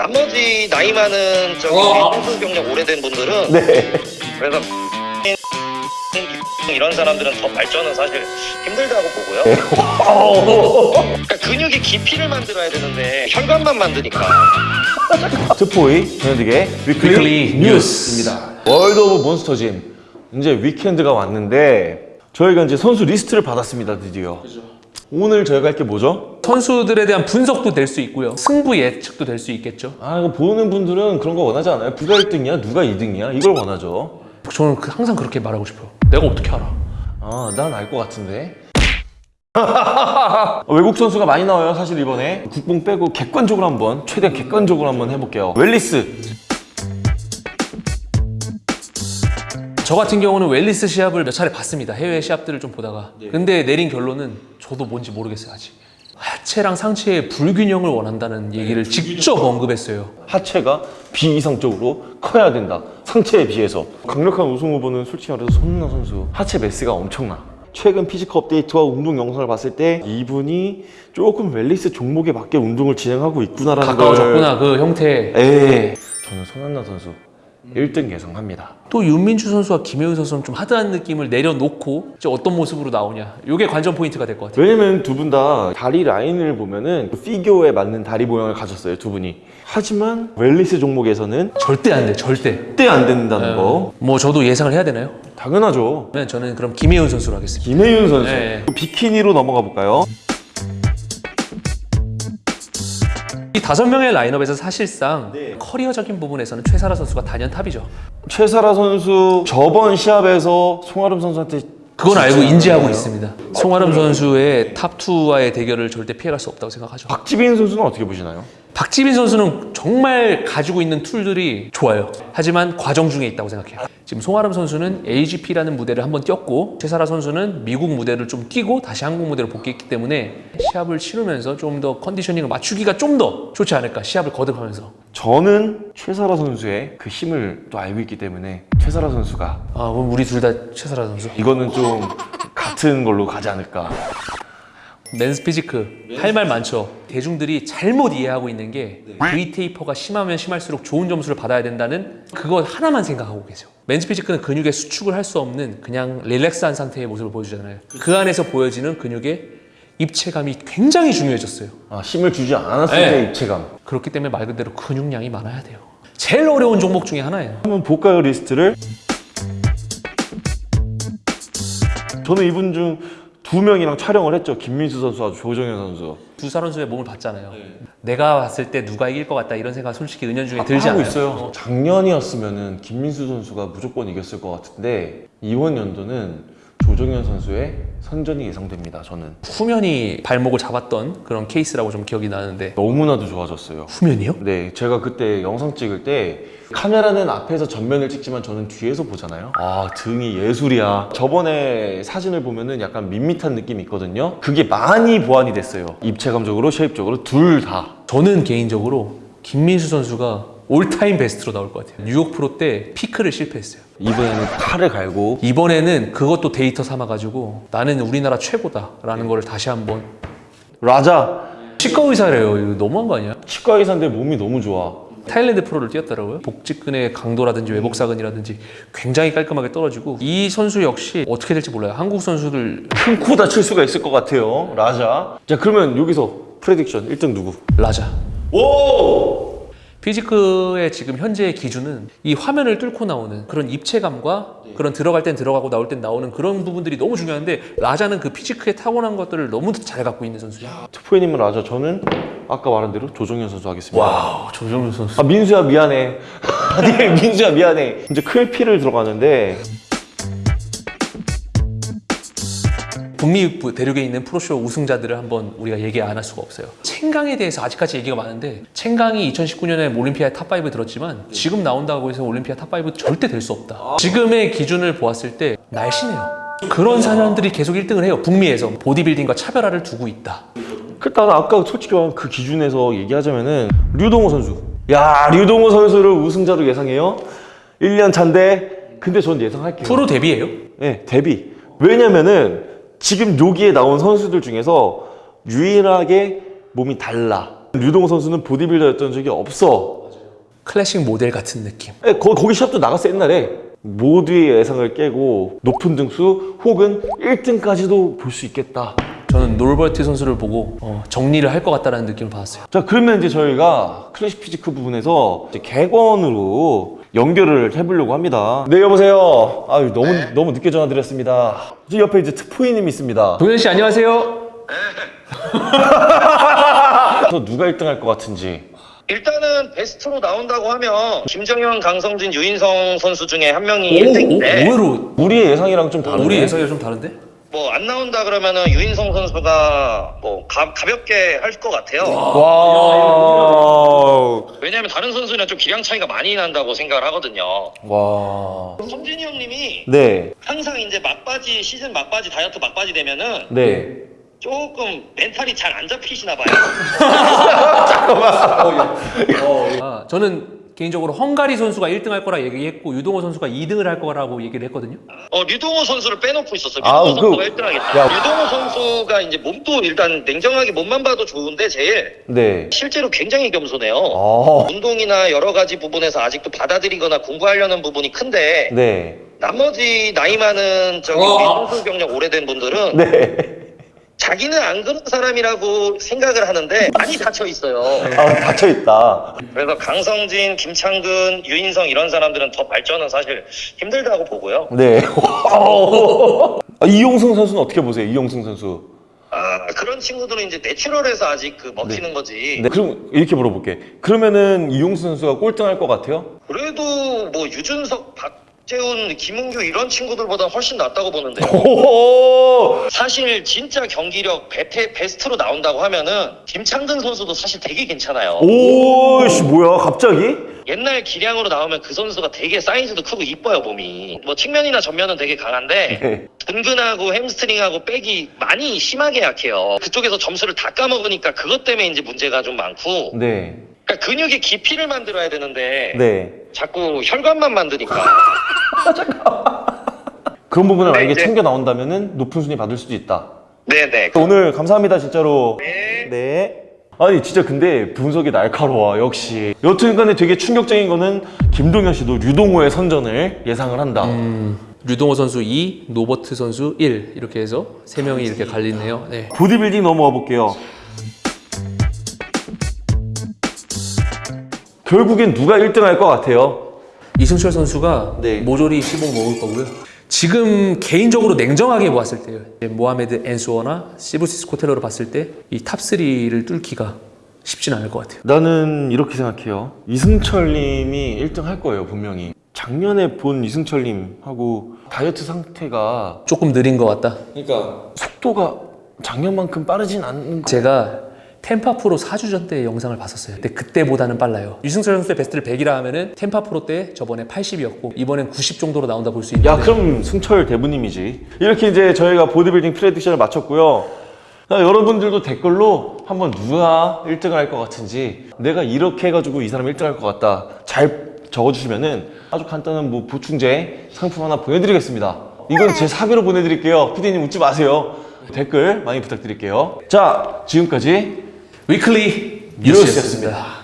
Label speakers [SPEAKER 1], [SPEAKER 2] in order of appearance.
[SPEAKER 1] 나머지 나이 많은 저기
[SPEAKER 2] 어.
[SPEAKER 1] 선수 경력 오래된 분들은
[SPEAKER 3] 네.
[SPEAKER 1] 그래서 이런 사람들은 더 발전은 사실 힘들다고 보고요.
[SPEAKER 3] 네.
[SPEAKER 1] 그러니까 근육이 깊이를 만들어야 되는데 혈관만 만드니까
[SPEAKER 3] 특포이 전현득의
[SPEAKER 2] weekly, weekly
[SPEAKER 3] 뉴스입니다. World of Monsterzym 이제 weekend가 왔는데 저희가 이제 선수 리스트를 받았습니다 드디어. 오늘 저희가 할 게 뭐죠?
[SPEAKER 2] 선수들에 대한 분석도 될 수 있고요. 승부 예측도 될 수 있겠죠.
[SPEAKER 3] 아 이거 보는 분들은 그런 거 원하지 않아요? 누가 1등이야? 누가 2등이야? 이걸 원하죠.
[SPEAKER 2] 저는 그- 항상 그렇게 말하고 싶어요. 내가 어떻게 알아?
[SPEAKER 3] 아, 난 알 것 같은데. 외국 선수가 많이 나와요, 사실 이번에. 국뽕 빼고 객관적으로 한번, 최대한 객관적으로 한번 해볼게요. 웰리스.
[SPEAKER 2] 저 같은 경우는 웰리스 시합을 몇 차례 봤습니다. 해외 시합들을 좀 보다가. 근데 내린 결론은 저도 뭔지 모르겠어요, 아직. 하체랑 상체의 불균형을 원한다는 얘기를 직접 언급했어요.
[SPEAKER 3] 하체가 비이상적으로 커야 된다. 상체에 비해서. 강력한 우승 후보는 솔직히 말해서 손흥민 선수. 하체 매스가 엄청나. 최근 피지컬 업데이트와 운동 영상을 봤을 때 이분이 조금 wellness 종목에 맞게 운동을 진행하고 있구나라는
[SPEAKER 2] 가까워졌구나, 그 형태.
[SPEAKER 3] 걸. 에 저는 손한나 선수 1등 예상합니다.
[SPEAKER 2] 또 윤민주 선수와 김혜우 선수는 좀 하드한 느낌을 내려놓고 이제 어떤 모습으로 나오냐. 이게 관전 포인트가 될 것 같아요.
[SPEAKER 3] 왜냐면 두 분 다 다리 라인을 보면은 figure에 맞는 다리 모양을 가졌어요 두 분이 하지만 wellness 종목에서는
[SPEAKER 2] 절대 안 돼, 절대.
[SPEAKER 3] 절대 안 된다는
[SPEAKER 2] 거뭐 저도 예상을 해야 되나요?
[SPEAKER 3] 당연하죠
[SPEAKER 2] 저는 그럼 김혜은 선수로 하겠습니다.
[SPEAKER 3] 김혜윤 선수
[SPEAKER 2] 네.
[SPEAKER 3] 비키니로 넘어가 볼까요?
[SPEAKER 2] 다섯 명의 라인업에서 사실상
[SPEAKER 3] 네.
[SPEAKER 2] 커리어적인 부분에서는 최사라 선수가 단연 탑이죠.
[SPEAKER 3] 최사라 선수 저번 시합에서 송아름 선수한테
[SPEAKER 2] 그건 알고 인지하고
[SPEAKER 3] 잘해요.
[SPEAKER 2] 있습니다. 송아름 선수의 top2와의 대결을 절대 피해갈 수 없다고 생각하죠.
[SPEAKER 3] 박지빈 선수는 어떻게 보시나요?
[SPEAKER 2] 박지빈 선수는 정말 가지고 있는 tool들이 좋아요. 하지만 과정 중에 있다고 생각해요. 지금 송아름 선수는 AGP라는 무대를 한번 뛰었고 최사라 선수는 미국 무대를 좀 뛰고 다시 한국 무대로 복귀했기 때문에 시합을 치르면서 좀 더 conditioning을 맞추기가 좀 더 좋지 않을까 시합을 거듭하면서
[SPEAKER 3] 저는 최사라 선수의 그 힘을 또 알고 있기 때문에 최사라 선수가
[SPEAKER 2] 아 그럼 우리 둘 다 최사라 선수
[SPEAKER 3] 이거는 좀 같은 걸로 가지 않을까
[SPEAKER 2] men's physique 할 말 많죠. 대중들이 잘못 이해하고 있는 게 V taper가 심하면 심할수록 좋은 점수를 받아야 된다는 그거 하나만 생각하고 계세요. men's physique는 근육의 수축을 할 수 없는 그냥 relax한 상태의 모습을 보여주잖아요. 그 안에서 보여지는 근육의 입체감이 굉장히 중요해졌어요.
[SPEAKER 3] 아, 힘을 주지 않았을
[SPEAKER 2] 네.
[SPEAKER 3] 때 입체감
[SPEAKER 2] 그렇기 때문에 말 그대로 근육량이 많아야 돼요. 제일 어려운 종목 중에 하나예요.
[SPEAKER 3] 한번 볼까요 리스트를? 저는 이분 중 두 명이랑 촬영을 했죠. 김민수 선수와 조정현 선수.
[SPEAKER 2] 두 선수의 몸을 봤잖아요. 내가 봤을 때 누가 이길 것 같다 이런 생각 솔직히 은연중에 들지
[SPEAKER 3] 하고
[SPEAKER 2] 않아요?
[SPEAKER 3] 있어요. 작년이었으면은 김민수 선수가 무조건 이겼을 것 같은데 이번 연도는 조정현 선수의 선전이 예상됩니다 저는
[SPEAKER 2] 후면이 발목을 잡았던 그런 케이스라고 좀 기억이 나는데
[SPEAKER 3] 너무나도 좋아졌어요
[SPEAKER 2] 후면이요?
[SPEAKER 3] 네, 제가 그때 영상 찍을 때 카메라는 앞에서 전면을 찍지만 저는 뒤에서 보잖아요. 아, 등이 예술이야. 저번에 사진을 보면은 약간 밋밋한 느낌이 있거든요. 그게 많이 보완이 됐어요. 입체감적으로, shape적으로 둘 다.
[SPEAKER 2] 저는 개인적으로 김민수 선수가 all-time best로 나올 것 같아요. 뉴욕 프로 때 peak를 실패했어요.
[SPEAKER 3] 이번에는 칼을 갈고
[SPEAKER 2] 이번에는 그것도 데이터 삼아가지고 나는 우리나라 최고다 라는 거를 다시 한번
[SPEAKER 3] 라자
[SPEAKER 2] 치과 의사래요. 이거 너무한 거 아니야?
[SPEAKER 3] 치과 의사인데 몸이 너무 좋아.
[SPEAKER 2] 타일랜드 프로를 뛰었더라고요. 복직근의 강도라든지 외복사근이라든지 굉장히 깔끔하게 떨어지고 이 선수 역시 어떻게 될지 몰라요. 한국 선수들
[SPEAKER 3] 큰 코 다칠 수가 있을 것 같아요. 라자. 자, 그러면 여기서 prediction 1등 누구?
[SPEAKER 2] 라자.
[SPEAKER 3] 오!
[SPEAKER 2] physique의 지금 현재의 기준은 이 화면을 뚫고 나오는 그런 입체감과 그런 들어갈 땐 들어가고 나올 땐 나오는 그런 부분들이 너무 중요한데 라자는 그 physique의 타고난 것들을 너무 잘 갖고 있는 선수예요.
[SPEAKER 3] 특포이님은 라자. 저는 아까 말한 대로 조정현 선수 하겠습니다.
[SPEAKER 2] wow 조정현 선수.
[SPEAKER 3] 아 민수야 미안해 아니 민수야 미안해 이제 클피를 들어가는데
[SPEAKER 2] 북미 대륙에 있는 pro show 우승자들을 한번 우리가 얘기 안 할 수가 없어요. 챙강에 대해서 아직까지 얘기가 많은데 챙강이 2019년에 올림피아 top5에 들었지만 지금 나온다고 해서 올림피아 top5 절대 될 수 없다. 지금의 기준을 보았을 때 날씬해요. 그런 사람들이 계속 1등을 해요. 북미에서 보디빌딩과 차별화를 두고 있다.
[SPEAKER 3] 그 나는 아까 솔직히 말하면 그 기준에서 얘기하자면은 류동호 선수 야 류동호 선수를 우승자로 예상해요 1년 차인데 근데 전 예상할게요
[SPEAKER 2] 프로 데뷔예요?
[SPEAKER 3] 네 데뷔 왜냐면은 지금 여기에 나온 선수들 중에서 유일하게 몸이 달라 류동호 선수는 보디빌더였던 적이 없어.
[SPEAKER 2] 클래식 모델 같은 느낌.
[SPEAKER 3] 에, 거, 거기 시합도 나갔어 옛날에. 모두의 예상을 깨고 높은 등수 혹은 1등까지도 볼 수 있겠다.
[SPEAKER 2] 저는 노르버트 선수를 보고 어, 정리를 할 것 같다는 느낌을 받았어요.
[SPEAKER 3] 자 그러면 이제 저희가 classic physique 부분에서 이제 객원으로 연결을 해보려고 합니다. 네 여보세요. 아유 너무 너무 늦게 전화드렸습니다. 저 옆에 이제 특포이님이 있습니다.
[SPEAKER 2] 동현 씨 안녕하세요.
[SPEAKER 3] 저 누가 1등 할 것 같은지.
[SPEAKER 1] 일단은 best로 나온다고 하면 김정현, 강성진, 유인성 선수 중에 한 명이
[SPEAKER 2] 오,
[SPEAKER 1] 1등인데
[SPEAKER 2] 의외로
[SPEAKER 3] 우리의 예상이랑 좀 다르네.
[SPEAKER 2] 우리 예상이 좀 다른데?
[SPEAKER 1] 뭐 안 나온다 그러면은 유인성 선수가 뭐 가, 가볍게 할 것 같아요.
[SPEAKER 3] 와.
[SPEAKER 1] 왜냐하면 다른 선수랑 좀 기량 차이가 많이 난다고 생각을 하거든요.
[SPEAKER 3] 와.
[SPEAKER 1] 성진이 형님이
[SPEAKER 3] 네.
[SPEAKER 1] 항상 이제 막바지 시즌 막바지 다이어트 막바지 되면은
[SPEAKER 3] 네.
[SPEAKER 1] 조금 멘탈이 잘 안 잡히시나 봐요.
[SPEAKER 2] 아, 저는 개인적으로 헝가리 선수가 1등 할 거라 얘기했고 유동호 선수가 2등을 할 거라고 얘기를 했거든요.
[SPEAKER 1] 어 류동호 선수를 빼놓고 있었어.
[SPEAKER 3] 아,
[SPEAKER 1] 류동호 선수가
[SPEAKER 3] 그-
[SPEAKER 1] 1등 하겠다.
[SPEAKER 3] 야.
[SPEAKER 1] 류동호 선수가 이제 몸도 일단 냉정하게 몸만 봐도 좋은데 제일
[SPEAKER 3] 네.
[SPEAKER 1] 실제로 굉장히 겸손해요.
[SPEAKER 3] 아.
[SPEAKER 1] 운동이나 여러 가지 부분에서 아직도 받아들이거나 공부하려는 부분이 큰데
[SPEAKER 3] 네.
[SPEAKER 1] 나머지 나이 많은 저기
[SPEAKER 2] 어.
[SPEAKER 1] 선수 경력 오래된 분들은
[SPEAKER 3] 네.
[SPEAKER 1] 자기는 안 그런 사람이라고 생각을 하는데 많이 닫혀 있어요.
[SPEAKER 3] 아 닫혀 있다.
[SPEAKER 1] 그래서 강성진, 김창근, 유인성 이런 사람들은 더 발전은 사실 힘들다고 보고요.
[SPEAKER 3] 네. 아, 이용승 선수는 어떻게 보세요? 이용승 선수.
[SPEAKER 1] 아 그런 친구들은 이제 내추럴해서 아직 그 먹히는 거지.
[SPEAKER 3] 네. 그럼 이렇게 물어볼게. 그러면은 이용승 선수가 꼴등할 것 같아요?
[SPEAKER 1] 그래도 뭐 유준석, 박 재훈, 김은규 이런 친구들보다 훨씬 낫다고 보는데.
[SPEAKER 3] 오.
[SPEAKER 1] 사실 진짜 경기력 베테, 베스트로 나온다고 하면은 김창근 선수도 사실 되게 괜찮아요.
[SPEAKER 3] 오씨 뭐야 갑자기?
[SPEAKER 1] 옛날 기량으로 나오면 그 선수가 되게 사이즈도 크고 이뻐요 몸이. 뭐 측면이나 전면은 되게 강한데
[SPEAKER 3] 네.
[SPEAKER 1] 둔근하고 햄스트링하고 백이 많이 심하게 약해요. 그쪽에서 점수를 다 까먹으니까 그것 때문에 이제 문제가 좀 많고.
[SPEAKER 3] 네.
[SPEAKER 1] 그러니까 근육의 깊이를 만들어야 되는데
[SPEAKER 3] 네.
[SPEAKER 1] 자꾸 혈관만 만드니까.
[SPEAKER 3] 그런 부분을
[SPEAKER 1] 네,
[SPEAKER 3] 만약에
[SPEAKER 1] 이제-
[SPEAKER 3] 챙겨 나온다면은 높은 순위 받을 수도 있다.
[SPEAKER 1] 네네.
[SPEAKER 3] 오늘 감사합니다 진짜로.
[SPEAKER 1] 네.
[SPEAKER 3] 네. 아니 진짜 근데 분석이 날카로워 역시. 여튼간에 되게 충격적인 거는 김동현 씨도 류동호의 선전을 예상을 한다.
[SPEAKER 2] 류동호 선수 2, 노버트 선수 1 이렇게 해서 세 명이 이렇게 갈리네요. 네.
[SPEAKER 3] 보디빌딩 넘어가 볼게요. 결국엔 누가 1등 할 것 같아요?
[SPEAKER 2] 이승철 선수가
[SPEAKER 3] 네.
[SPEAKER 2] 모조리 씹어 먹을 거고요. 지금 개인적으로 냉정하게 보았을 때요. 모하메드 앤수어나 시브시스 코텔러를 봤을 때 이 탑3를 뚫기가 쉽진 않을 것 같아요.
[SPEAKER 3] 나는 이렇게 생각해요. 이승철 님이 1등 할 거예요, 분명히. 작년에 본 이승철 님하고 다이어트 상태가
[SPEAKER 2] 조금 느린 것 같다.
[SPEAKER 3] 그러니까 속도가 작년만큼 빠르진 않는 거.
[SPEAKER 2] 제가 템파 프로 4주 전 때 영상을 봤었어요. 근데 그때보다는 빨라요. 유승철 선수의 베스트를 100이라 하면은 템파 프로 때 저번에 80이었고 이번엔 90 정도로 나온다 볼 수 있는데
[SPEAKER 3] 야, 그럼 승철 대부님이지. 이렇게 이제 저희가 보디빌딩 prediction을 마쳤고요. 자, 여러분들도 댓글로 한번 누가 1등을 할 것 같은지 내가 이렇게 해가지고 이 사람 1등 할 것 같다. 잘 적어주시면은 아주 간단한 뭐 보충제 상품 하나 보내드리겠습니다. 이건 제 사비로 보내드릴게요. 피디님 웃지 마세요. 댓글 많이 부탁드릴게요. 자, 지금까지
[SPEAKER 2] 위클리
[SPEAKER 3] 뉴스였습니다.